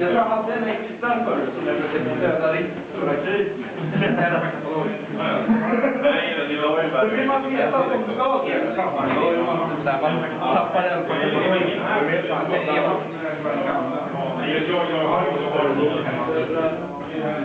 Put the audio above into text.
Jag tror jag hade en extra förr som jag försökte döda riktigt stora kryp. Då vill man veta att de Thank you.